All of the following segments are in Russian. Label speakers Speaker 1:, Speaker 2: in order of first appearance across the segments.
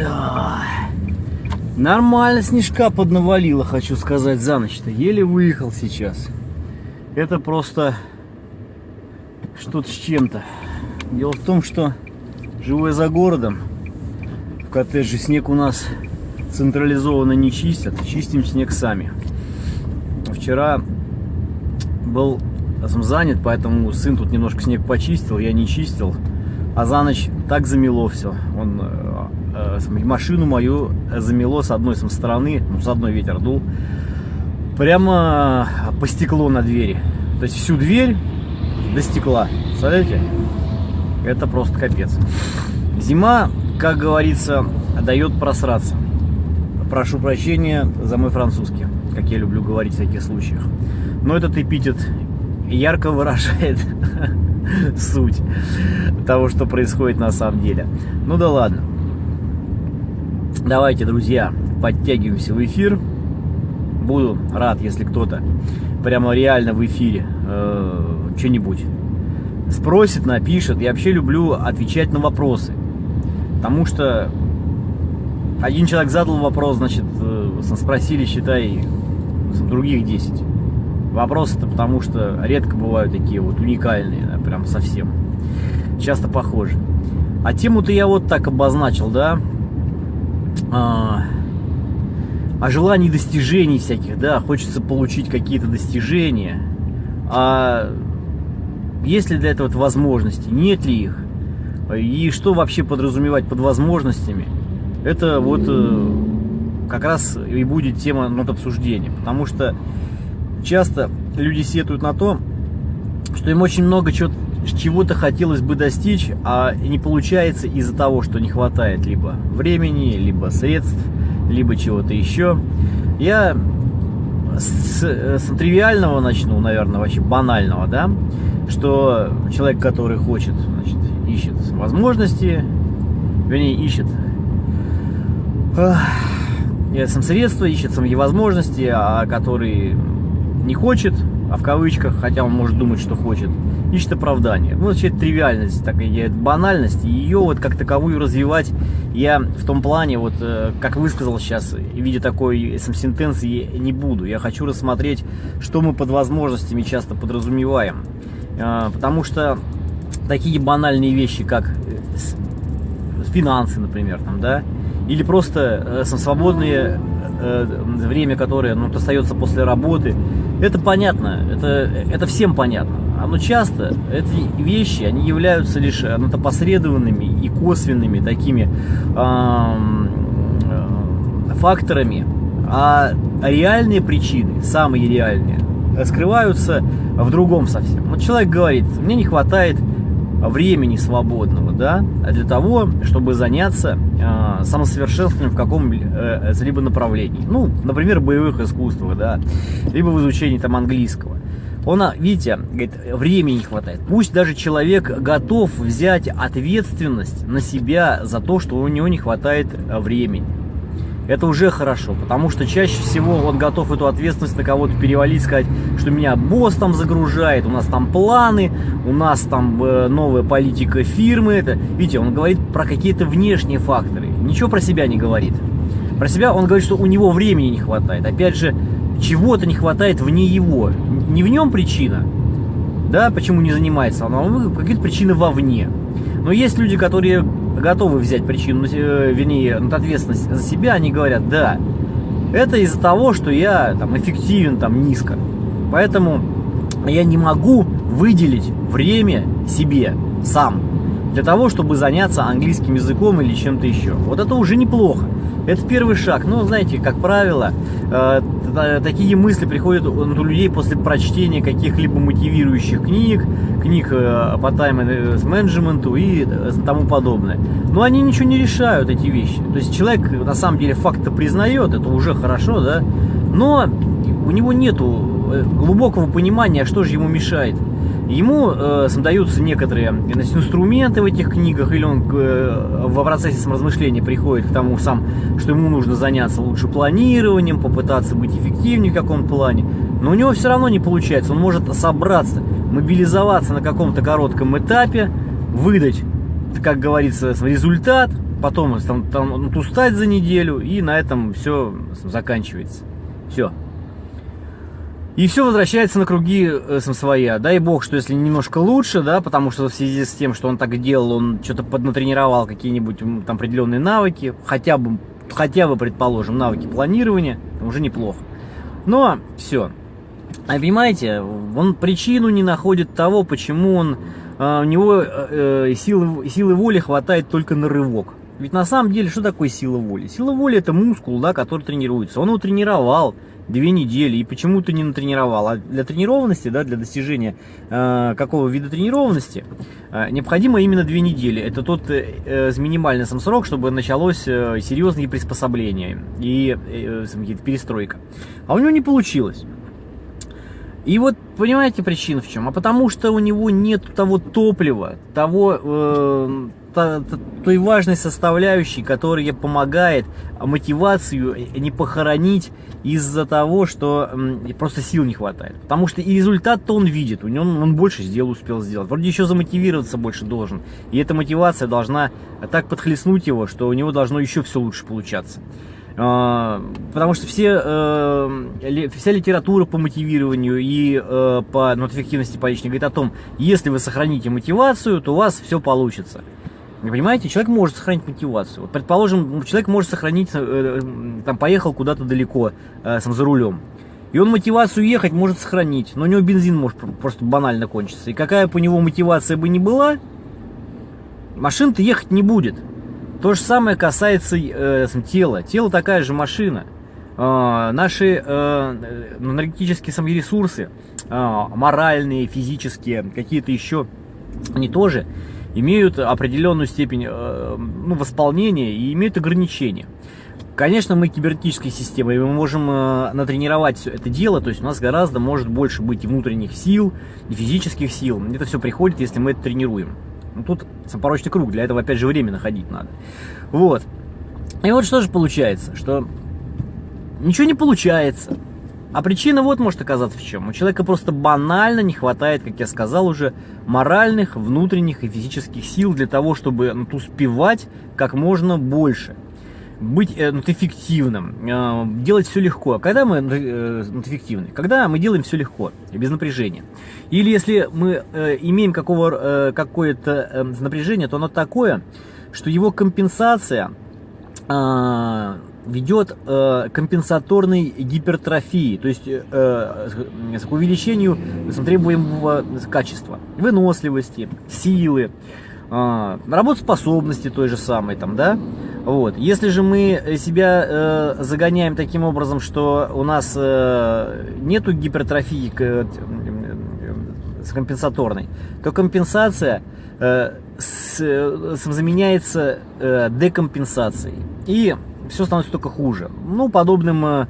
Speaker 1: Да. Нормально снежка поднавалило, хочу сказать, за ночь-то. Еле выехал сейчас. Это просто что-то с чем-то. Дело в том, что живу я за городом. В коттедже снег у нас централизованно не чистят. Чистим снег сами. Вчера был занят, поэтому сын тут немножко снег почистил, я не чистил. А за ночь так замело все. Он э, машину мою замело с одной стороны, ну, с одной ветер дул, прямо по стеклу на двери. То есть всю дверь до стекла. Представляете? Это просто капец. Зима, как говорится, дает просраться. Прошу прощения за мой французский, как я люблю говорить в таких случаях. Но этот эпитет ярко выражает суть того, что происходит на самом деле. Ну да ладно. Давайте, друзья, подтягиваемся в эфир. Буду рад, если кто-то прямо реально в эфире э, что-нибудь спросит, напишет. Я вообще люблю отвечать на вопросы. Потому что один человек задал вопрос, значит, э, спросили, считай, других 10. Вопросы-то потому что редко бывают такие вот уникальные, прям совсем. Часто похожи. А тему-то я вот так обозначил, да, а, о желании достижений всяких, да, хочется получить какие-то достижения. А есть ли для этого возможности, нет ли их? И что вообще подразумевать под возможностями? Это вот э, как раз и будет тема над обсуждения. Потому что часто люди сетуют на то, что им очень много чего-то хотелось бы достичь, а не получается из-за того, что не хватает либо времени, либо средств, либо чего-то еще. Я с, с тривиального начну, наверное, вообще банального, да, что человек, который хочет, значит, ищет возможности, вернее, ищет э, сам средства, ищет самые возможности, а который не хочет, а в кавычках, хотя он может думать, что хочет, ищет оправдание. Ну, вообще, тривиальность, такая банальность, ее вот как таковую развивать я в том плане, вот, э, как высказал сейчас, в виде такой сентенции не буду. Я хочу рассмотреть, что мы под возможностями часто подразумеваем. Э, потому что такие банальные вещи, как э, финансы, например, там, да, или просто свободное время, которое ну, остается после работы, это понятно, это, это всем понятно. А, но часто эти вещи, они являются лишь ну, посредованными и косвенными такими э, факторами, а реальные причины, самые реальные, скрываются в другом совсем. Вот человек говорит, мне не хватает времени свободного, да, для того, чтобы заняться э, самосовершенствованием в каком-либо э, направлении. Ну, например, боевых искусствах, да, либо в изучении там английского. Он, видите, говорит, времени не хватает. Пусть даже человек готов взять ответственность на себя за то, что у него не хватает времени это уже хорошо, потому что чаще всего он готов эту ответственность на кого-то перевалить, сказать, что меня босс там загружает, у нас там планы, у нас там э, новая политика фирмы. Это, видите, он говорит про какие-то внешние факторы, ничего про себя не говорит. Про себя он говорит, что у него времени не хватает. Опять же, чего-то не хватает вне его. Не в нем причина, да, почему не занимается, а какие-то причины вовне. Но есть люди, которые готовы взять причину, э, вернее, ответственность за себя, они говорят, да, это из-за того, что я там эффективен там низко. Поэтому я не могу выделить время себе сам для того, чтобы заняться английским языком или чем-то еще. Вот это уже неплохо. Это первый шаг. Но, знаете, как правило, э, такие мысли приходят у людей после прочтения каких-либо мотивирующих книг, книг э, по тайм-менеджменту и э, тому подобное. Но они ничего не решают, эти вещи. То есть человек на самом деле факт-то признает, это уже хорошо, да, но у него нету глубокого понимания, что же ему мешает. Ему э, даются некоторые значит, инструменты в этих книгах, или он э, в процессе саморазмышления приходит к тому сам, что ему нужно заняться лучше планированием, попытаться быть эффективнее в каком-то плане. Но у него все равно не получается. Он может собраться, мобилизоваться на каком-то коротком этапе, выдать, как говорится, результат, потом там, там устать за неделю, и на этом все заканчивается. Все. И все возвращается на круги э, своя. Дай бог, что если немножко лучше, да, потому что в связи с тем, что он так делал, он что-то поднатренировал какие-нибудь там определенные навыки, хотя бы, хотя бы, предположим, навыки планирования, уже неплохо. Но все. А понимаете, он причину не находит того, почему он, э, у него э, силы, силы воли хватает только на рывок. Ведь на самом деле, что такое сила воли? Сила воли это мускул, да, который тренируется. Он его тренировал, две недели и почему-то не натренировал. А для тренированности, да, для достижения э, какого вида тренированности э, необходимо именно две недели. Это тот э, минимальный сам срок, чтобы началось э, серьезные приспособления и э, э, перестройка. А у него не получилось. И вот понимаете причина в чем? А потому что у него нет того топлива, того э, той важной составляющей, которая помогает мотивацию не похоронить из-за того, что просто сил не хватает. Потому что и результат-то он видит, у него он больше сделал, успел сделать. Вроде еще замотивироваться больше должен. И эта мотивация должна так подхлестнуть его, что у него должно еще все лучше получаться. А, потому что все, э, вся литература по мотивированию и э, по ну, по личной говорит о том, если вы сохраните мотивацию, то у вас все получится. Вы понимаете, человек может сохранить мотивацию. Вот, предположим, человек может сохранить, э, там, поехал куда-то далеко, сам за рулем. И он мотивацию ехать может сохранить, но у него бензин может просто банально кончиться. И какая бы у него мотивация бы ни была, машина-то ехать не будет. То же самое касается э, тела. Тело такая же машина. Э, наши э, энергетические сами ресурсы, э, моральные, физические, какие-то еще, они тоже имеют определенную степень э, ну, восполнения и имеют ограничения. Конечно, мы кибернетической системой, мы можем э, натренировать все это дело, то есть у нас гораздо может больше быть и внутренних сил, и физических сил. Это все приходит, если мы это тренируем. Ну, тут порочный круг, для этого опять же время находить надо. Вот. И вот что же получается, что ничего не получается. А причина вот может оказаться в чем. У человека просто банально не хватает, как я сказал уже, моральных, внутренних и физических сил для того, чтобы ну, успевать как можно больше. Быть э, ну, эффективным, э, делать все легко. Когда мы э, ну, эффективны? Когда мы делаем все легко, без напряжения. Или если мы имеем какое-то напряжение, то оно такое, что его компенсация ведет э, компенсаторной гипертрофии, то есть э, к увеличению требуемого качества, выносливости, силы, работоспособности той же самой, там, да, вот. Если же мы себя э, загоняем таким образом, что у нас э, нету гипертрофии э, с компенсаторной, то компенсация э, с, э, заменяется э, декомпенсацией. И все становится только хуже. Ну, подобным э,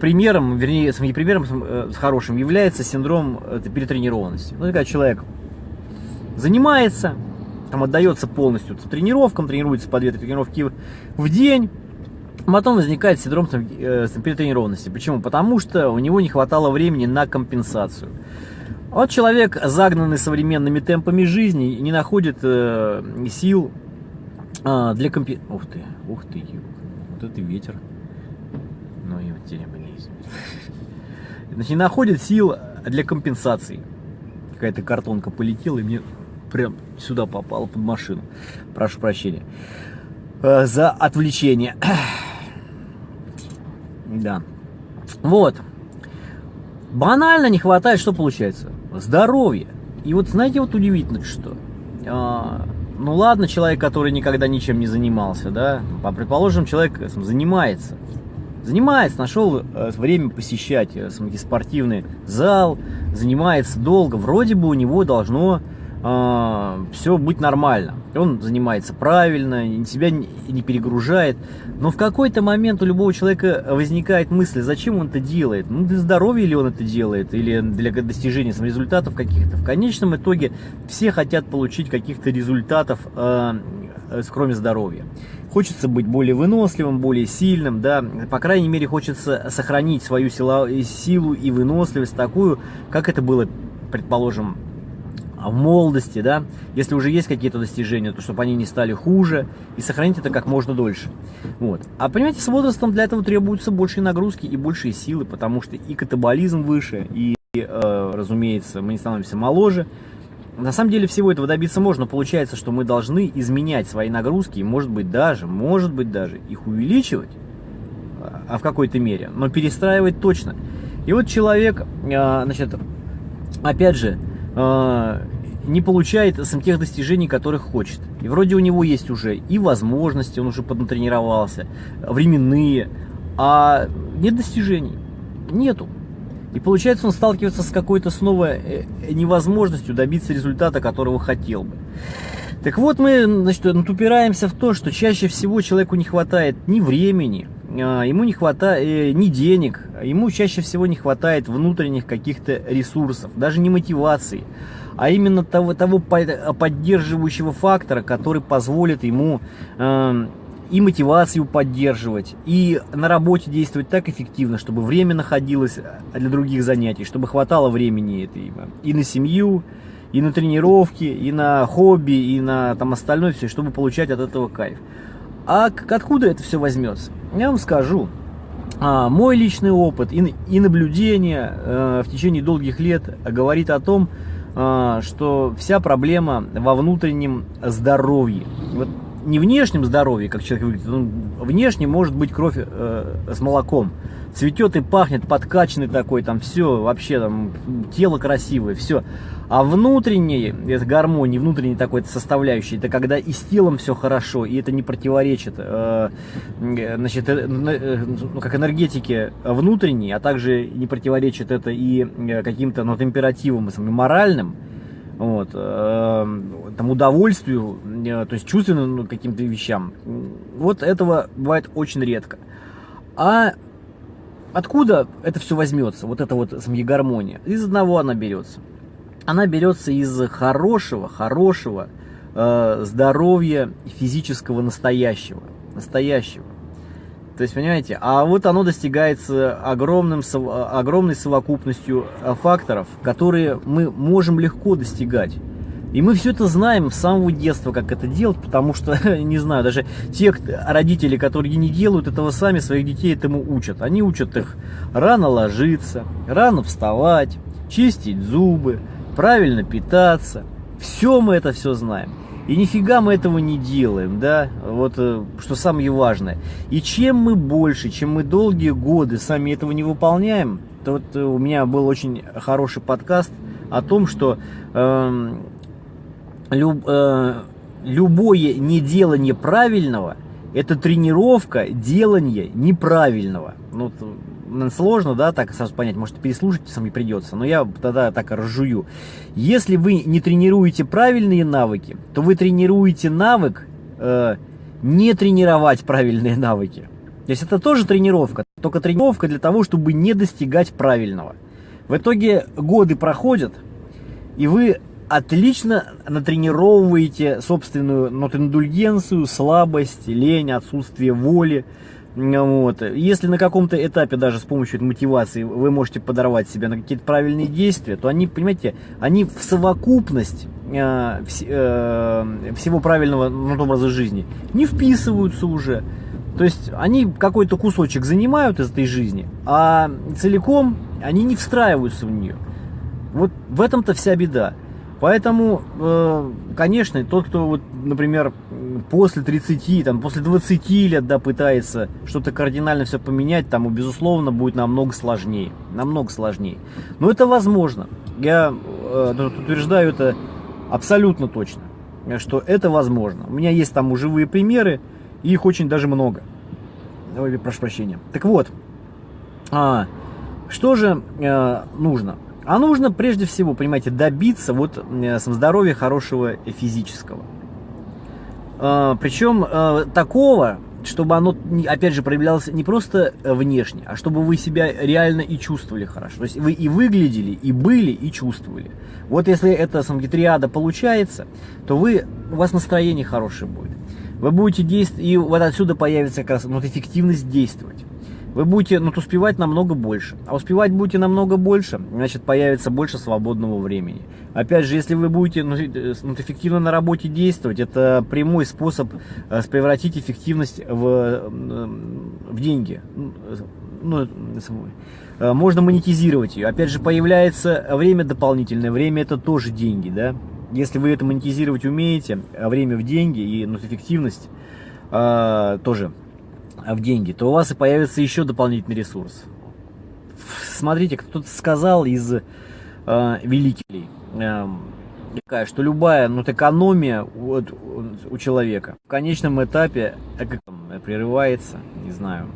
Speaker 1: примером, вернее, не примером, э, с хорошим является синдром э, перетренированности. Ну, когда человек занимается, там отдается полностью тренировкам, тренируется по 2 тренировки в день, потом возникает синдром э, перетренированности. Почему? Потому что у него не хватало времени на компенсацию. Вот человек, загнанный современными темпами жизни, не находит э, сил э, для компенсации. Ух ты, ух ты, вот это ветер. Ну и вот Значит, не находит сил для компенсации. Какая-то картонка полетела и мне прям сюда попала под машину. Прошу прощения. Э, за отвлечение. Да. Вот. Банально не хватает, что получается? Здоровье. И вот знаете, вот удивительно что. А, ну ладно, человек, который никогда ничем не занимался, да, а предположим, человек занимается, занимается, нашел э, время посещать э, спортивный зал, занимается долго, вроде бы у него должно э, все быть нормально. Он занимается правильно, себя не перегружает. Но в какой-то момент у любого человека возникает мысль, зачем он это делает? Ну, для здоровья ли он это делает? Или для достижения результатов каких-то? В конечном итоге все хотят получить каких-то результатов, э, э, кроме здоровья. Хочется быть более выносливым, более сильным, да, по крайней мере хочется сохранить свою силу и выносливость такую, как это было, предположим, в молодости, да, если уже есть какие-то достижения, то чтобы они не стали хуже и сохранить это как можно дольше. Вот. А понимаете, с возрастом для этого требуются большие нагрузки и большие силы, потому что и катаболизм выше, и, э, разумеется, мы не становимся моложе. На самом деле всего этого добиться можно, получается, что мы должны изменять свои нагрузки, и может быть даже, может быть даже их увеличивать, а в какой-то мере, но перестраивать точно. И вот человек, э, значит, опять же, э, не получает сам тех достижений, которых хочет. И вроде у него есть уже и возможности, он уже поднатренировался, временные, а нет достижений, нету. И получается, он сталкивается с какой-то снова э, невозможностью добиться результата, которого хотел бы. Так вот, мы значит, упираемся в то, что чаще всего человеку не хватает ни времени, а, ему не хватает э, ни денег, ему чаще всего не хватает внутренних каких-то ресурсов, даже не мотивации, а именно того, того поддерживающего фактора, который позволит ему э, и мотивацию поддерживать, и на работе действовать так эффективно, чтобы время находилось для других занятий, чтобы хватало времени этой, и на семью, и на тренировки, и на хобби, и на там остальное все, чтобы получать от этого кайф. А откуда это все возьмется? Я вам скажу. А, мой личный опыт и, и наблюдение э, в течение долгих лет говорит о том, э, что вся проблема во внутреннем здоровье. Вот не внешнем здоровье, как человек выглядит, ну, внешне может быть кровь э, с молоком. Цветет и пахнет, подкачанный такой, там все, вообще там тело красивое, все. А внутренний, это гармония, внутренний такой составляющий, это когда и с телом все хорошо, и это не противоречит, э, значит, э, э, ну, как энергетике внутренней, а также не противоречит это и э, каким-то ну, императивам моральным, вот, э, там удовольствию, э, то есть чувственным ну, каким-то вещам. Вот этого бывает очень редко. А откуда это все возьмется, вот эта вот гармония? Из одного она берется. Она берется из хорошего, хорошего э, здоровья физического настоящего. Настоящего. То есть, понимаете, а вот оно достигается огромным, огромной совокупностью э, факторов, которые мы можем легко достигать. И мы все это знаем с самого детства, как это делать, потому что, не знаю, даже те родители, которые не делают этого сами, своих детей этому учат. Они учат их рано ложиться, рано вставать, чистить зубы, правильно питаться. Все мы это все знаем. И нифига мы этого не делаем, да, вот э, что самое важное. И чем мы больше, чем мы долгие годы сами этого не выполняем, то вот э, у меня был очень хороший подкаст о том, что э, люб, э, любое неделание правильного – это тренировка делания неправильного. Ну, сложно, да, так сразу понять, может переслушать сам не придется, но я тогда так разжую. Если вы не тренируете правильные навыки, то вы тренируете навык э, не тренировать правильные навыки. То есть это тоже тренировка, только тренировка для того, чтобы не достигать правильного. В итоге годы проходят, и вы отлично натренировываете собственную нотиндульгенцию, слабость, лень, отсутствие воли, вот. Если на каком-то этапе даже с помощью мотивации вы можете подорвать себя на какие-то правильные действия, то они, понимаете, они в совокупность э, вс, э, всего правильного ну, образа жизни не вписываются уже. То есть они какой-то кусочек занимают из этой жизни, а целиком они не встраиваются в нее. Вот в этом-то вся беда. Поэтому, э, конечно, тот, кто, вот, например, после 30, там, после 20 лет да, пытается что-то кардинально все поменять, тому, безусловно, будет намного сложнее. Намного сложнее. Но это возможно. Я э, утверждаю это абсолютно точно, что это возможно. У меня есть там живые примеры, и их очень даже много. Ой, прошу прощения. Так вот, а, что же э, нужно? А нужно прежде всего, понимаете, добиться вот э, здоровья хорошего физического. А, Причем э, такого, чтобы оно, опять же, проявлялось не просто внешне, а чтобы вы себя реально и чувствовали хорошо. То есть вы и выглядели, и были, и чувствовали. Вот если эта самгитриада получается, то вы, у вас настроение хорошее будет. Вы будете действовать, и вот отсюда появится как раз вот эффективность действовать. Вы будете ну, успевать намного больше. А успевать будете намного больше, значит появится больше свободного времени. Опять же, если вы будете ну, э, ну эффективно на работе действовать, это прямой способ э, превратить эффективность в, в деньги. Ну, можно монетизировать ее. Опять же, появляется время дополнительное. Время это тоже деньги, да. Если вы это монетизировать умеете, а время в деньги и ну, эффективность э, тоже в деньги, то у вас и появится еще дополнительный ресурс. Смотрите, кто-то сказал из э, великих, э, что любая ну, экономия у, у человека в конечном этапе прерывается, не знаю.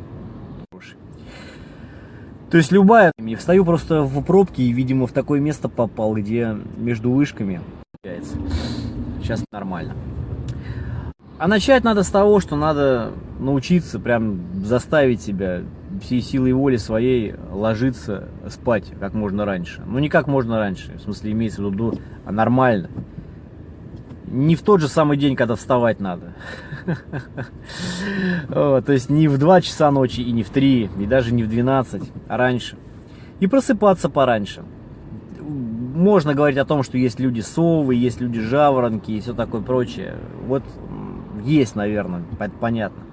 Speaker 1: То есть любая, я встаю просто в пробке и, видимо, в такое место попал, где между вышками. Сейчас нормально. А начать надо с того, что надо научиться прям заставить себя всей силой воли своей ложиться спать как можно раньше. Ну не как можно раньше, в смысле имеется в виду, а нормально. Не в тот же самый день, когда вставать надо. То есть не в 2 часа ночи и не в 3, и даже не в 12, а раньше. И просыпаться пораньше. Можно говорить о том, что есть люди совы, есть люди жаворонки и все такое прочее. Вот есть, наверное, это понятно.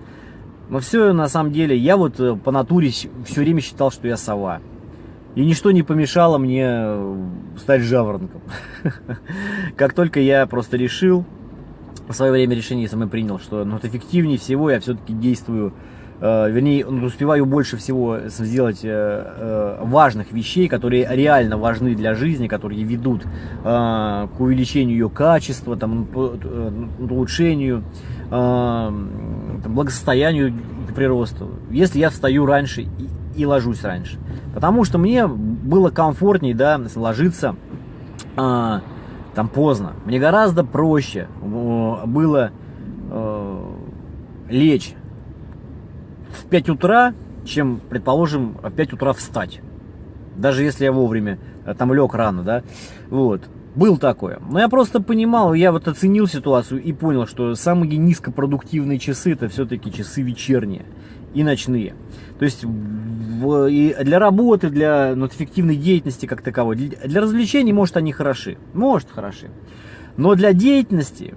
Speaker 1: Но все на самом деле, я вот э, по натуре все время считал, что я сова. И ничто не помешало мне э, стать жаворонком. Как только я просто решил, в свое время решение самое принял, что ну, эффективнее всего я все-таки действую, э, вернее, ну, успеваю больше всего сделать э, э, важных вещей, которые реально важны для жизни, которые ведут э, к увеличению ее качества, там, улучшению э, благосостоянию приросту, если я встаю раньше и, и ложусь раньше. Потому что мне было комфортнее, да, ложиться э, там поздно. Мне гораздо проще было э, лечь в 5 утра, чем, предположим, в 5 утра встать. Даже если я вовремя э, там лег рано, да, вот. Был такое. Но я просто понимал, я вот оценил ситуацию и понял, что самые низкопродуктивные часы это все-таки часы вечерние и ночные. То есть в, и для работы, для ну, эффективной деятельности как таковой, для, для развлечений, может, они хороши. Может, хороши. Но для деятельности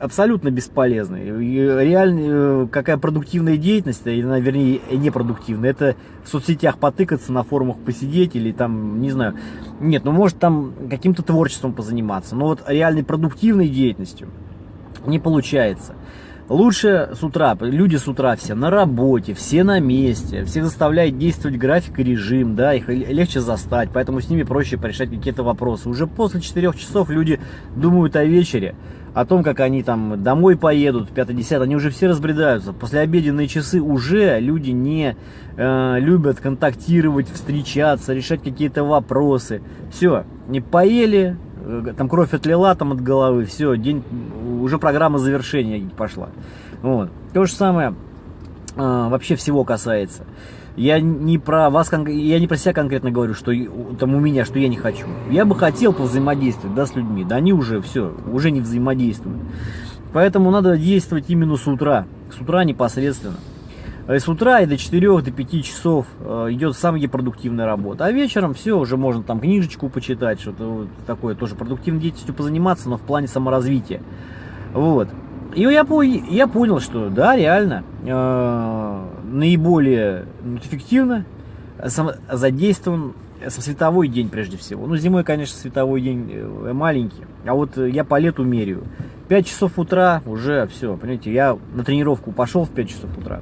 Speaker 1: абсолютно бесполезны. Реально, э, какая продуктивная деятельность, или, вернее, непродуктивная, это в соцсетях потыкаться, на форумах посидеть, или там, не знаю, нет, ну может там каким-то творчеством позаниматься, но вот реальной продуктивной деятельностью не получается. Лучше с утра, люди с утра все на работе, все на месте, всех заставляет действовать график и режим, да, их легче застать, поэтому с ними проще порешать какие-то вопросы. Уже после 4 часов люди думают о вечере, о том, как они там домой поедут, 5-10, они уже все разбредаются. После обеденные часы уже люди не э, любят контактировать, встречаться, решать какие-то вопросы. Все, не поели, Э, там кровь отлила там от головы, все, день, уже программа завершения пошла. Вот. То же самое а, вообще всего касается. Я не про вас, я не про себя конкретно говорю, что там у меня, что я не хочу. Я бы хотел повзаимодействовать, да, с людьми, да они уже все, уже не взаимодействуют. Поэтому надо действовать именно с утра, с утра непосредственно. Э, с утра и до 4 до 5 часов э, идет самая продуктивная работа. А вечером все, уже можно там книжечку почитать, что-то такое, тоже продуктивной деятельностью позаниматься, но в плане саморазвития. Вот. И я, я понял, что да, реально, э, наиболее эффективно задействован световой день прежде всего. Ну, зимой, конечно, световой день э, маленький, а вот я по лету меряю. 5 часов утра уже все, понимаете, я на тренировку пошел в 5 часов утра.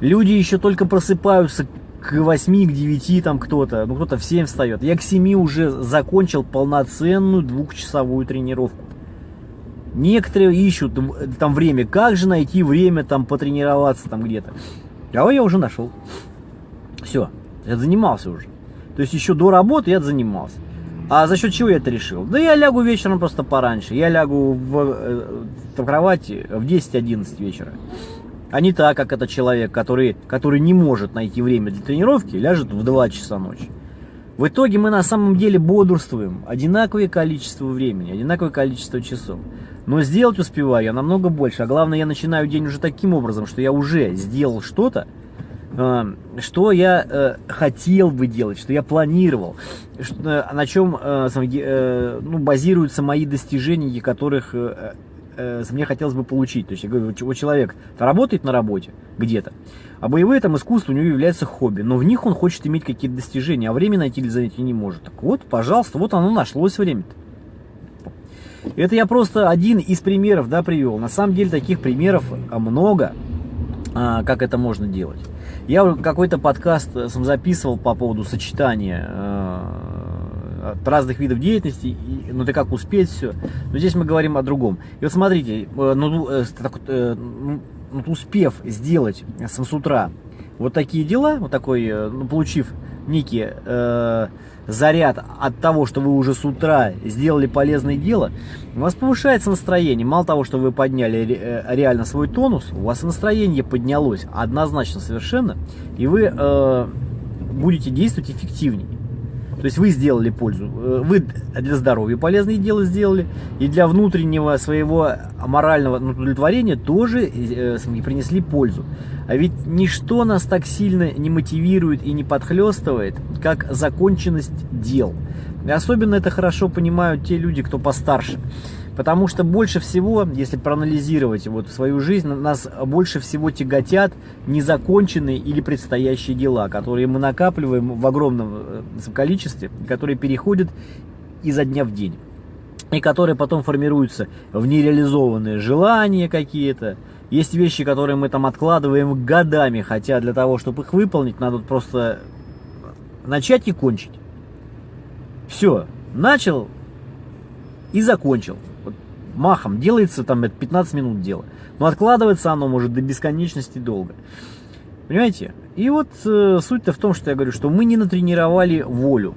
Speaker 1: Люди еще только просыпаются к 8, к 9 там кто-то, ну кто-то в 7 встает. Я к 7 уже закончил полноценную двухчасовую тренировку. Некоторые ищут там время, как же найти время там потренироваться там где-то. А я уже нашел. Все, я занимался уже. То есть еще до работы я занимался. А за счет чего я это решил? Да я лягу вечером просто пораньше. Я лягу в, э, в кровати в 10-11 вечера. А не так, как этот человек, который, который не может найти время для тренировки, ляжет в 2 часа ночи. В итоге мы на самом деле бодрствуем одинаковое количество времени, одинаковое количество часов. Но сделать успеваю я намного больше. А главное, я начинаю день уже таким образом, что я уже сделал что-то, э, что я э, хотел бы делать, что я планировал, что, на чем ну, базируются мои достижения, которых мне хотелось бы получить. То есть, я говорю, вот человек работает на работе где-то, а боевые там искусства у него являются хобби, но в них он хочет иметь какие-то достижения, а время найти для занятий не может. Так вот, пожалуйста, вот оно нашлось время-то. Это я просто один из примеров, да, привел. На самом деле таких примеров много, а, как это можно делать. Я какой-то подкаст э, сам записывал по поводу сочетания э, разных видов деятельности, ну ты как успеть все. Но здесь мы говорим о другом. И вот смотрите, э, ну, так, ну, успев сделать с утра вот такие дела, вот такой, ну, получив некий э, заряд от того, что вы уже с утра сделали полезное дело, у вас повышается настроение. Мало того, что вы подняли э, реально свой тонус, у вас настроение поднялось однозначно совершенно, и вы э, будете действовать эффективнее. То есть вы сделали пользу, э, вы для здоровья полезные дела сделали, и для внутреннего своего морального удовлетворения тоже э, принесли пользу. А ведь ничто нас так сильно не мотивирует и не подхлестывает, как законченность дел. И особенно это хорошо понимают те люди, кто постарше. Потому что больше всего, если проанализировать вот свою жизнь, нас больше всего тяготят незаконченные или предстоящие дела, которые мы накапливаем в огромном э, количестве, которые переходят изо дня в день. И которые потом формируются в нереализованные желания какие-то. Есть вещи, которые мы там откладываем годами, хотя для того, чтобы их выполнить, надо просто начать и кончить. Все, начал и закончил махом делается, там это 15 минут дела. Но откладывается оно может до бесконечности долго. Понимаете? И вот э, суть-то в том, что я говорю, что мы не натренировали волю.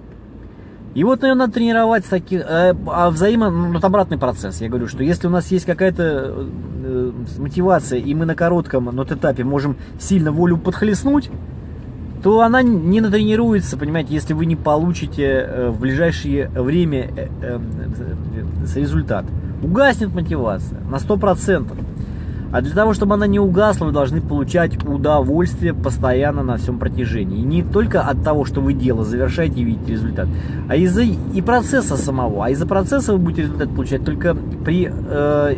Speaker 1: И вот ее надо тренировать с таких, э, а взаимо, ну, вот обратный процесс. Я говорю, что если у нас есть какая-то э, мотивация, и мы на коротком но этапе можем сильно волю подхлестнуть, то она не натренируется, понимаете, если вы не получите э, в ближайшее время э, э, результат угаснет мотивация на 100%. А для того, чтобы она не угасла, вы должны получать удовольствие постоянно на всем протяжении. И не только от того, что вы дело завершаете и видите результат, а из-за и процесса самого. А из-за процесса вы будете результат получать только при э,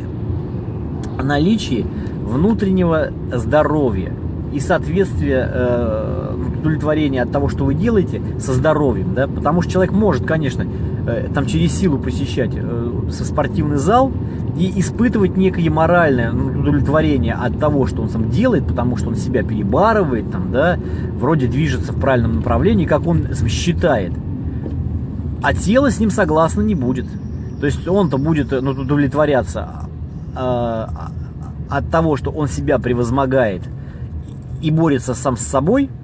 Speaker 1: наличии внутреннего здоровья и соответствия, э, удовлетворения от того, что вы делаете, со здоровьем. Да? Потому что человек может, конечно, Э, там через силу посещать э, со спортивный зал и испытывать некое моральное удовлетворение от того, что он сам делает, потому что он себя перебарывает, там, да, вроде движется в правильном направлении, как он считает. А тело с ним согласно не будет. То есть он-то будет ну, удовлетворяться э, от того, что он себя превозмогает и борется сам с собой –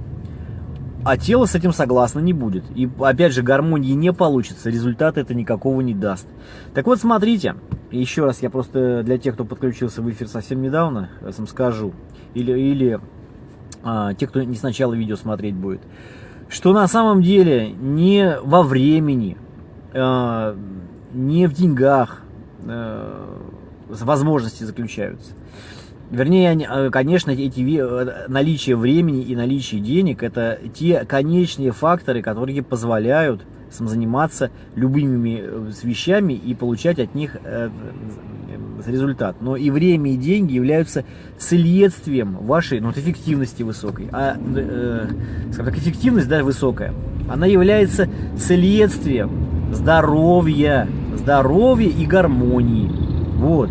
Speaker 1: а тело с этим согласно не будет. И опять же, гармонии не получится, результата это никакого не даст. Так вот, смотрите, еще раз я просто для тех, кто подключился в эфир совсем недавно, я вам скажу, или, или а, те, кто не сначала видео смотреть будет, что на самом деле не во времени, а, не в деньгах а, возможности заключаются. Вернее, э, конечно, эти э, наличие времени и наличие денег это те конечные факторы, которые позволяют заниматься любыми э, вещами и получать от них результат. Но и время, и деньги являются следствием вашей ну, эффективности высокой. А, э, так, эффективность да, высокая, она является следствием здоровья, здоровья и гармонии. Вот.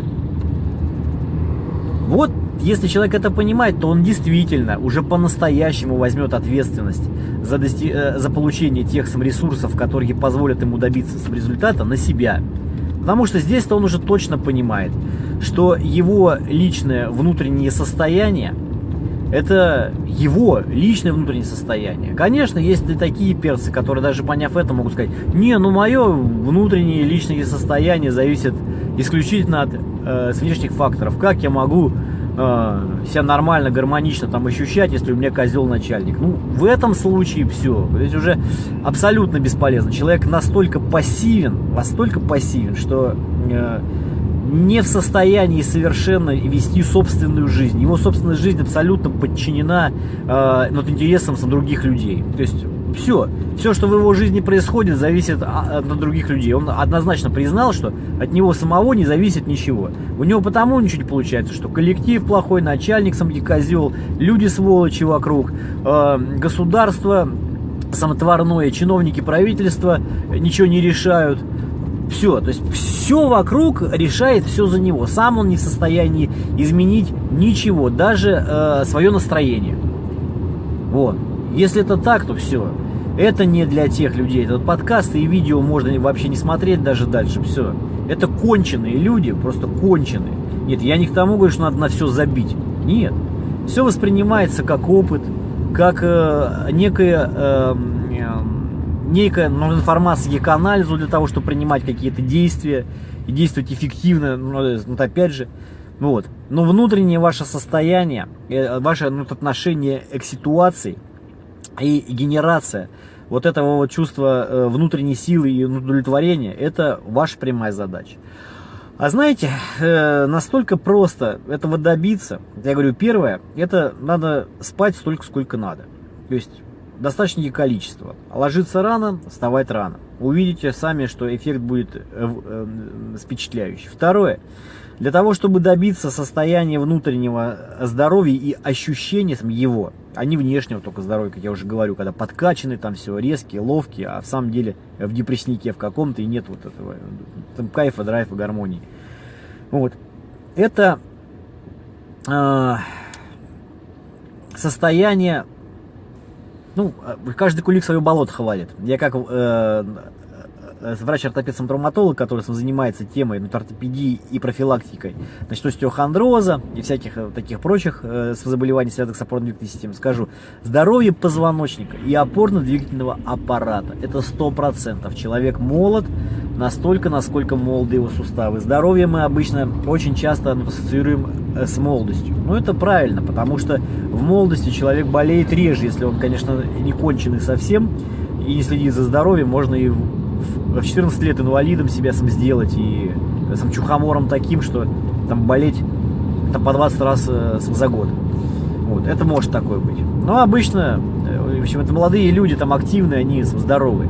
Speaker 1: Вот если человек это понимает, то он действительно уже по-настоящему возьмет ответственность за, дости... Э, за получение тех ресурсов, которые позволят ему добиться результата, на себя. Потому что здесь-то он уже точно понимает, что его личное внутреннее состояние это его личное внутреннее состояние. Конечно, есть и такие перцы, которые даже поняв это могут сказать, не, ну мое внутреннее личное состояние зависит исключительно от э, внешних факторов. Как я могу э, себя нормально, гармонично там ощущать, если у меня козел начальник? Ну, в этом случае все. Здесь уже абсолютно бесполезно. Человек настолько пассивен, настолько пассивен, что э, не в состоянии совершенно вести собственную жизнь. Его собственная жизнь абсолютно подчинена э, вот, интересам других людей. То есть все, все, что в его жизни происходит, зависит от, других людей. Он однозначно признал, что от него самого не зависит ничего. У него потому ничего не получается, что коллектив плохой, начальник сам козел, люди сволочи вокруг, э, государство самотворное, чиновники правительства ничего не решают. Все, то есть все вокруг решает все за него. Сам он не в состоянии изменить ничего, даже э, свое настроение. Вот. Если это так, то все. Это не для тех людей. Этот подкаст и видео можно вообще не смотреть даже дальше. Все. Это конченые люди, просто конченые. Нет, я не к тому говорю, что надо на все забить. Нет. Все воспринимается как опыт, как э, некая, э, некая ну, информация к анализу для того, чтобы принимать какие-то действия и действовать эффективно. Ну, э, вот опять же, вот. Но внутреннее ваше состояние, э, ваше ну, отношение к ситуации – и генерация вот этого вот чувства э, внутренней силы и удовлетворения, это ваша прямая задача. А знаете, э, настолько просто этого добиться, я говорю, первое, это надо спать столько, сколько надо. То есть достаточно количество. Ложиться рано, вставать рано. Увидите сами, что эффект будет э, впечатляющий. Второе, для того, чтобы добиться состояния внутреннего здоровья и ощущения его, а не внешнего только здоровья, как я уже говорю, когда подкачаны, там все резкие, ловкие, а в самом деле в депресснике в каком-то и нет вот этого там, кайфа, драйва, гармонии. Вот. Это э, состояние, ну, каждый кулик свое болото хвалит. Я как э, Э, врач-ортопед-травматолог, который занимается темой ну, ортопедии и профилактикой значит, остеохондроза и всяких э, таких прочих э, заболеваний, связанных с опорно-двигательной системой, скажу, здоровье позвоночника и опорно-двигательного аппарата. Это 100%. Человек молод настолько, насколько молоды его суставы. Здоровье мы обычно очень часто ассоциируем э, с молодостью. Но это правильно, потому что в молодости человек болеет реже, если он, конечно, не конченый совсем и не следит за здоровьем, можно и в 14 лет инвалидом себя сам сделать и э, сам чухомором таким, что там болеть там, по 20 раз э, за год. Вот, это может такое быть. Но обычно, э, в общем, это молодые люди, там активные, они здоровые.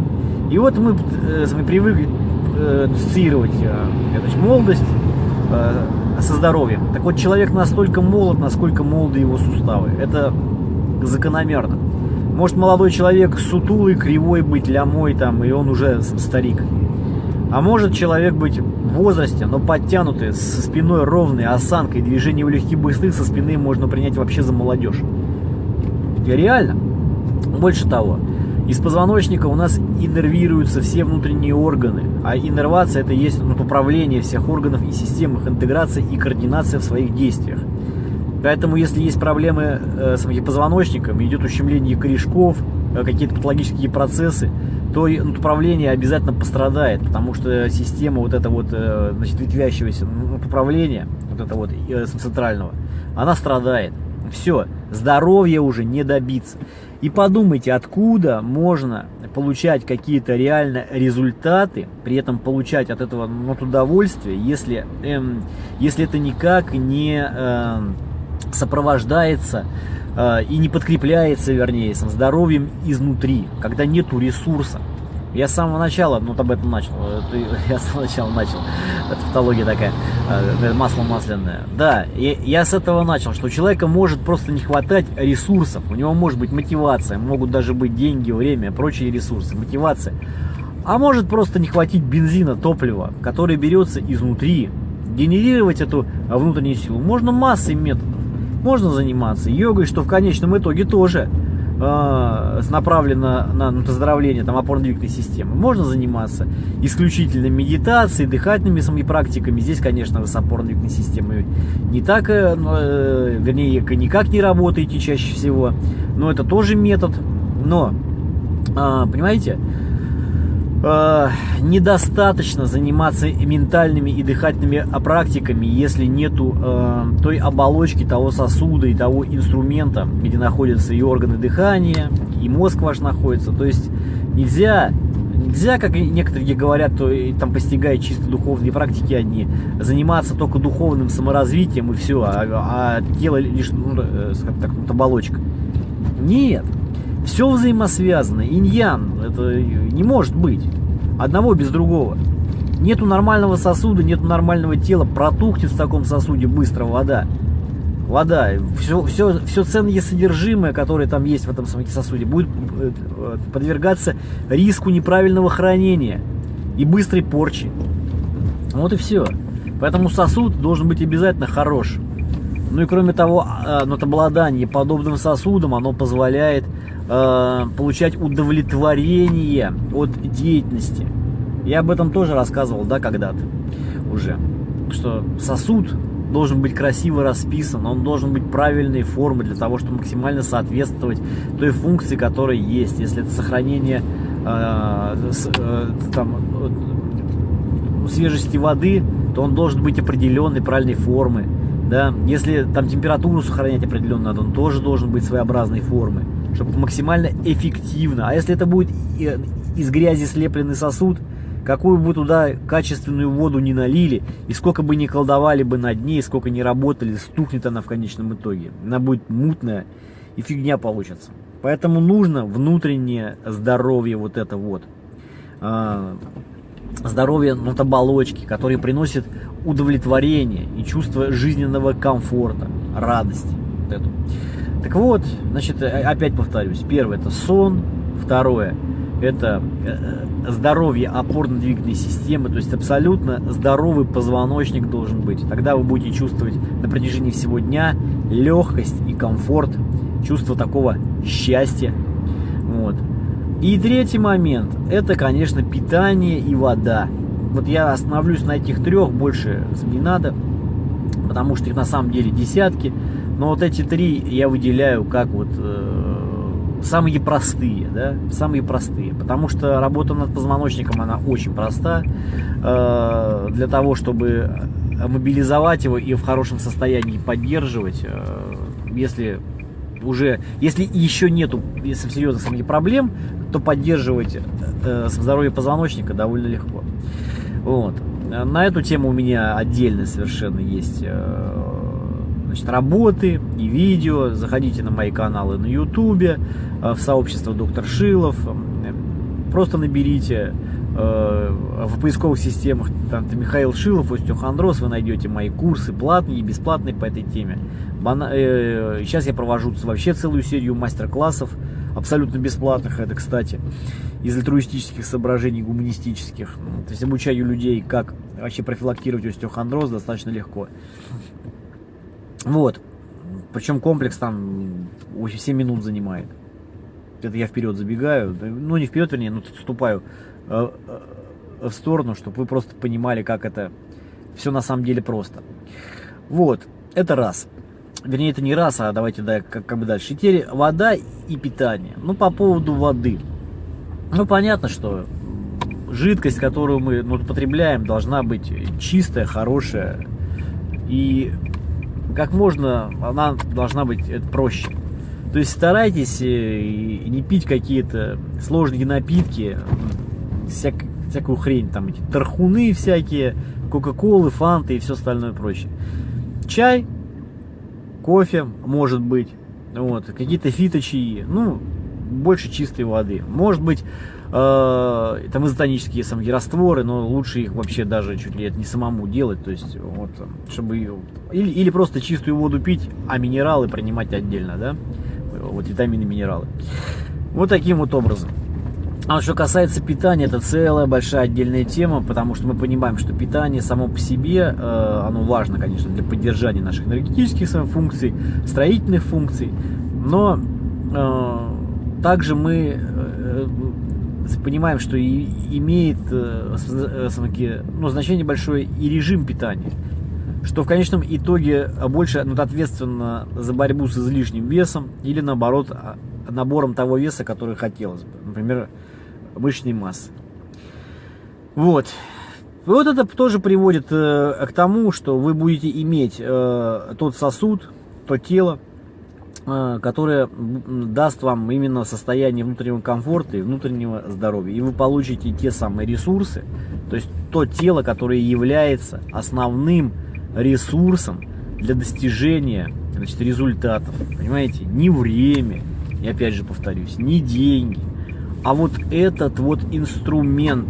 Speaker 1: И вот мы, мы привыкли ассоциировать значит, молодость со здоровьем. Так вот, человек настолько молод, насколько молоды его суставы. Это закономерно. Может молодой человек сутулый, кривой быть, лямой там, и он уже старик. А может человек быть в возрасте, но подтянутый, со спиной ровной, осанкой, движение легких быстрых со спины можно принять вообще за молодежь. И реально. Больше того, из позвоночника у нас иннервируются все внутренние органы, а иннервация это есть ну, управление всех органов и систем, их интеграция и координация в своих действиях. Поэтому, если есть проблемы э, с позвоночником, идет ущемление корешков, э, какие-то патологические процессы, то управление обязательно пострадает, потому что система вот эта вот, э, значит, ветвящегося управления, вот это вот центрального, она страдает. Все, здоровья уже не добиться. И подумайте, откуда можно получать какие-то реально результаты, при этом получать от этого ну, удовольствие, если, эм, если это никак не... Эм, сопровождается э, и не подкрепляется, вернее, сам здоровьем изнутри, когда нету ресурса. Я с самого начала, ну, об этом начал, я с самого начала начал, это патология такая, э, масло масляное. Да, я, я с этого начал, что у человека может просто не хватать ресурсов, у него может быть мотивация, могут даже быть деньги, время, прочие ресурсы, мотивация. А может просто не хватить бензина, топлива, которое берется изнутри. Генерировать эту внутреннюю силу можно массой методов можно заниматься йогой, что в конечном итоге тоже э, направлено на, на оздоровление там, опорно-двигательной системы. Можно заниматься исключительно медитацией, дыхательными самими практиками. Здесь, конечно, с опорно-двигательной системой не так, э, э, вернее, никак не работаете чаще всего. Но это тоже метод. Но, э, понимаете, э, недостаточно заниматься ментальными и дыхательными практиками, если нету э, той оболочки, того сосуда и того инструмента, где находятся и органы дыхания, и мозг ваш находится. То есть нельзя Нельзя, как некоторые говорят, то и там постигая чисто духовные практики одни, заниматься только духовным саморазвитием и все, а, а тело лишь, ну, э, так, вот оболочка. Нет, все взаимосвязано. Иньян, это не может быть. Одного без другого. Нету нормального сосуда, нету нормального тела, протухнет в таком сосуде быстро вода вода, все, все, все ценное содержимое, которое там есть в этом сосуде, будет э, подвергаться риску неправильного хранения и быстрой порчи. Вот и все. Поэтому сосуд должен быть обязательно хорош. Ну и кроме того, а, ну, обладание подобным сосудом, оно позволяет э, получать удовлетворение от деятельности. Я об этом тоже рассказывал, да, когда-то уже. Что сосуд должен быть красиво расписан, он должен быть правильной формы для того, чтобы максимально соответствовать той функции, которая есть. Если это сохранение э, там, свежести воды, то он должен быть определенной правильной формы. Да? Если там температуру сохранять определенно надо, он тоже должен быть своеобразной формы, чтобы максимально эффективно. А если это будет из грязи слепленный сосуд, какую бы туда качественную воду не налили, и сколько бы ни колдовали бы над ней, сколько ни работали, стухнет она в конечном итоге. Она будет мутная, и фигня получится. Поэтому нужно внутреннее здоровье вот это вот. Здоровье ну, оболочки, которые приносят удовлетворение и чувство жизненного комфорта, радости. Вот эту. Так вот, значит, опять повторюсь. Первое это сон, второе это э, здоровье опорно-двигательной системы, то есть абсолютно здоровый позвоночник должен быть. Тогда вы будете чувствовать на протяжении всего дня легкость и комфорт, чувство такого счастья. Вот. И третий момент, это, конечно, питание и вода. Вот я остановлюсь на этих трех, больше не надо, потому что их на самом деле десятки. Но вот эти три я выделяю как вот э, самые простые, да, самые простые, потому что работа над позвоночником, она очень проста, э, для того, чтобы мобилизовать его и в хорошем состоянии поддерживать, э, если уже, если еще нету если серьезных проблем, то поддерживать э, здоровье позвоночника довольно легко. Вот. На эту тему у меня отдельно совершенно есть э, значит, работы и видео. Заходите на мои каналы на э, в сообщество Доктор Шилов. Просто наберите э, в поисковых системах там, Михаил Шилов, остеохондроз, вы найдете мои курсы платные и бесплатные по этой теме. Э, сейчас я провожу вообще целую серию мастер-классов, абсолютно бесплатных, это, кстати, из альтруистических соображений, гуманистических. То есть обучаю людей, как вообще профилактировать остеохондроз достаточно легко. Вот. Причем комплекс там 7 минут занимает. Это я вперед забегаю. Ну, не вперед, вернее, но вступаю э, э, в сторону, чтобы вы просто понимали, как это все на самом деле просто. Вот. Это раз. Вернее, это не раз, а давайте да, как, как бы дальше. Теперь вода и питание. Ну, по поводу воды. Ну, понятно, что жидкость, которую мы ну, потребляем, должна быть чистая, хорошая. И как можно, она должна быть это проще. То есть старайтесь э, не пить какие-то сложные напитки, всяк, всякую хрень, там эти тархуны всякие, кока-колы, фанты и все остальное прочее. Чай, кофе, может быть, вот, какие-то фиточаи, ну, больше чистой воды. Может быть, э, там изотонические самые растворы, но лучше их вообще даже чуть ли не самому делать, то есть вот, чтобы или, или просто чистую воду пить, а минералы принимать отдельно, да, вот витамины, минералы. Вот таким вот образом. А что касается питания, это целая большая отдельная тема, потому что мы понимаем, что питание само по себе, э, оно важно, конечно, для поддержания наших энергетических функций, строительных функций, но э, также мы э, понимаем, что и имеет ну, значение большое и режим питания, что в конечном итоге больше ну, ответственно за борьбу с излишним весом или наоборот а, набором того веса, который хотелось бы, например, мышечной массы. Вот. Вот это тоже приводит э, к тому, что вы будете иметь э, тот сосуд, то тело, э, которое даст вам именно состояние внутреннего комфорта и внутреннего здоровья. И вы получите те самые ресурсы, то есть то тело, которое является основным ресурсом для достижения значит, результатов. Понимаете? Не время, и опять же повторюсь, не деньги, а вот этот вот инструмент,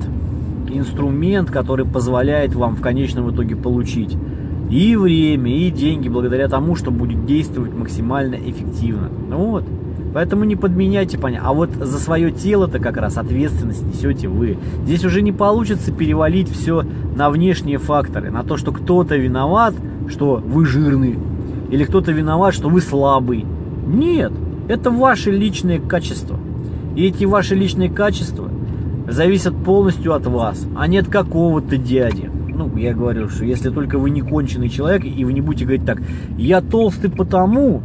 Speaker 1: инструмент, который позволяет вам в конечном итоге получить и время, и деньги, благодаря тому, что будет действовать максимально эффективно. Вот. Поэтому не подменяйте, понятно. А вот за свое тело-то как раз ответственность несете вы. Здесь уже не получится перевалить все на внешние факторы, на то, что кто-то виноват, что вы жирный, или кто-то виноват, что вы слабый. Нет, это ваши личные качества. И эти ваши личные качества зависят полностью от вас, а не от какого-то дяди. Ну, я говорю, что если только вы не конченый человек, и вы не будете говорить так, я толстый потому,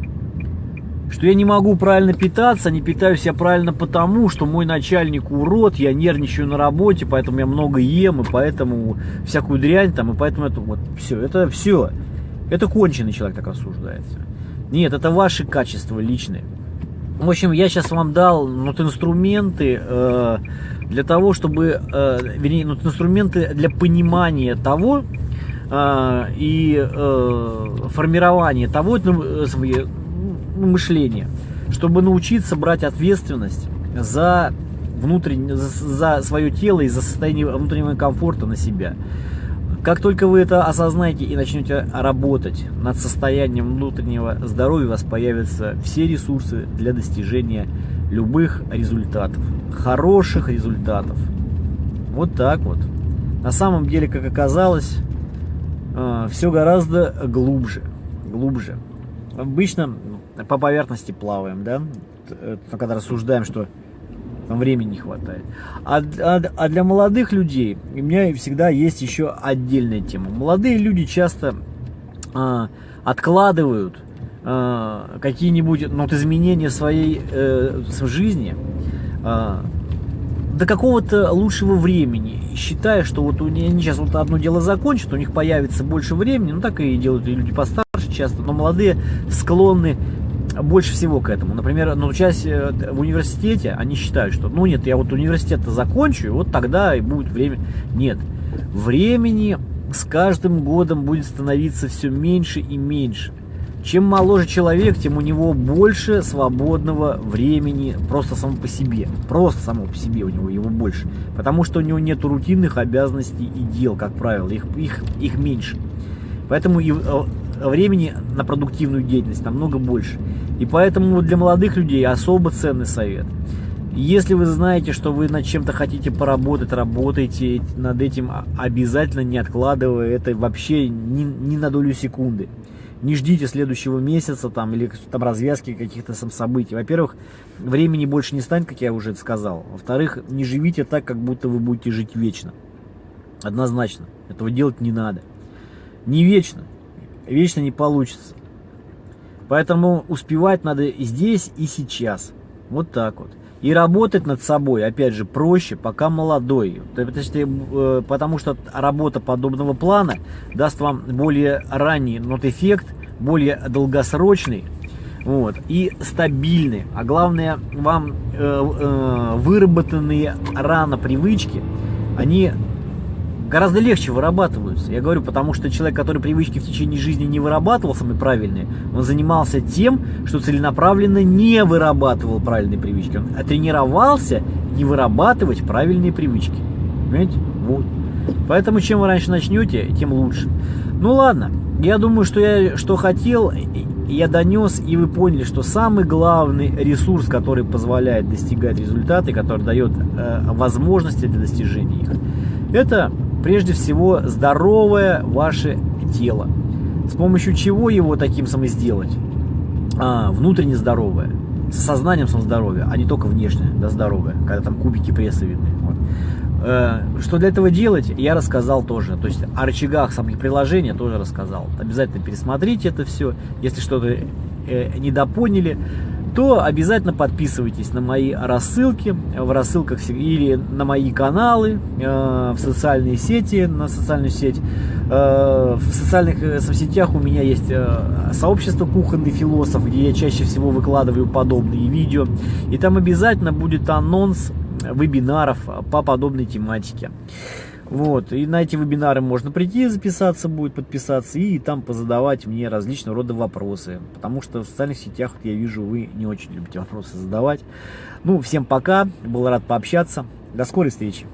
Speaker 1: что я не могу правильно питаться, не питаюсь я правильно потому, что мой начальник урод, я нервничаю на работе, поэтому я много ем, и поэтому всякую дрянь там, и поэтому это вот все, это все. Это конченый человек так рассуждается. Нет, это ваши качества личные. В общем, я сейчас вам дал вот инструменты э, для того, чтобы, э, вернее, вот инструменты для понимания того э, и э, формирования того э, ну, мышления, чтобы научиться брать ответственность за внутреннее, за, за свое тело и за состояние внутреннего комфорта на себя. Как только вы это осознаете и начнете работать над состоянием внутреннего здоровья, у вас появятся все ресурсы для достижения любых результатов, хороших результатов. Вот так вот. На самом деле, как оказалось, э, все гораздо глубже, глубже. Обычно по поверхности плаваем, да, когда рассуждаем, что там времени не хватает. А, а, а для молодых людей у меня всегда есть еще отдельная тема. Молодые люди часто а, откладывают а, какие-нибудь ну, изменения своей э, жизни а, до какого-то лучшего времени, считая, что вот у них, они сейчас вот одно дело закончат, у них появится больше времени, ну так и делают и люди постарше часто, но молодые склонны больше всего к этому. Например, ну, часть э, в университете, они считают, что, ну нет, я вот университет закончу, и вот тогда и будет время. Нет, времени с каждым годом будет становиться все меньше и меньше. Чем моложе человек, тем у него больше свободного времени просто само по себе. Просто само по себе у него его больше. Потому что у него нет рутинных обязанностей и дел, как правило. Их, их, их меньше. Поэтому э, времени на продуктивную деятельность намного больше. И поэтому для молодых людей особо ценный совет. Если вы знаете, что вы над чем-то хотите поработать, работайте над этим обязательно, не откладывая это вообще ни, ни на долю секунды. Не ждите следующего месяца там, или там развязки каких-то событий. Во-первых, времени больше не станет, как я уже сказал. Во-вторых, не живите так, как будто вы будете жить вечно. Однозначно. Этого делать не надо. Не вечно вечно не получится. Поэтому успевать надо здесь и сейчас. Вот так вот. И работать над собой, опять же, проще, пока молодой. Э, потому что работа подобного плана даст вам более ранний нот эффект, более долгосрочный вот, и стабильный. А главное, вам э, э, выработанные рано привычки, они гораздо легче вырабатываются. Я говорю, потому что человек, который привычки в течение жизни не вырабатывал самые правильные, он занимался тем, что целенаправленно не вырабатывал правильные привычки. Он тренировался не вырабатывать правильные привычки. Понимаете? Вот. Поэтому чем вы раньше начнете, тем лучше. Ну ладно, я думаю, что я что хотел, я донес, и вы поняли, что самый главный ресурс, который позволяет достигать результаты, который дает э, возможности для достижения их, это прежде всего здоровое ваше тело. С помощью чего его таким самым сделать? А, внутренне здоровое, с сознанием сам здоровья, а не только внешне да, здоровое, когда там кубики пресса видны. Вот. Э, что для этого делать, я рассказал тоже. То есть о рычагах самих приложения тоже рассказал. Обязательно пересмотрите это все, если что-то э, недопоняли то обязательно подписывайтесь на мои рассылки в рассылках или на мои каналы, э, в социальные сети, на социальную сеть Э, в социальных э, соцсетях у меня есть сообщество «Кухонный философ», где я чаще всего выкладываю подобные видео. И там обязательно будет анонс вебинаров по подобной тематике. Вот, и на эти вебинары можно прийти, записаться будет, подписаться и там позадавать мне различного рода вопросы. Потому что в социальных сетях, я вижу, вы не очень любите вопросы задавать. Ну, всем пока, был рад пообщаться. До скорой встречи.